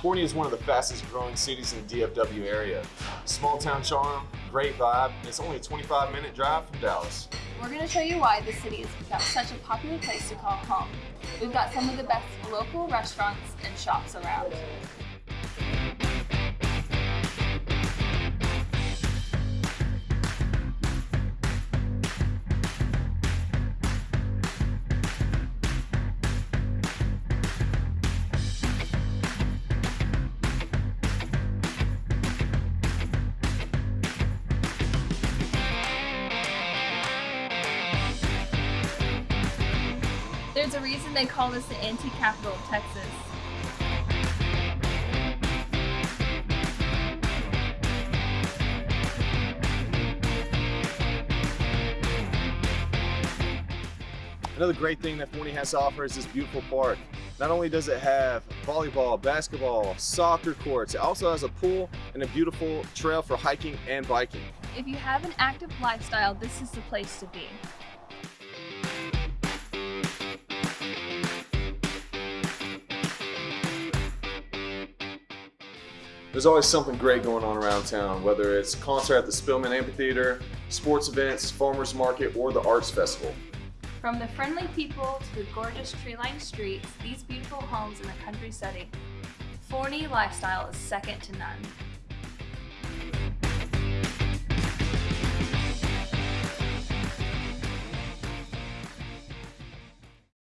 Forney is one of the fastest growing cities in the DFW area. Small town charm, great vibe, and it's only a 25 minute drive from Dallas. We're going to show you why the city has become such a popular place to call home. We've got some of the best local restaurants and shops around. There's a reason they call this the antique capital of Texas. Another great thing that Forney has to offer is this beautiful park. Not only does it have volleyball, basketball, soccer courts, it also has a pool and a beautiful trail for hiking and biking. If you have an active lifestyle, this is the place to be. There's always something great going on around town, whether it's concert at the Spillman Amphitheater, sports events, farmers market, or the arts festival. From the friendly people to the gorgeous tree-lined streets, these beautiful homes in the country setting, Forney lifestyle is second to none.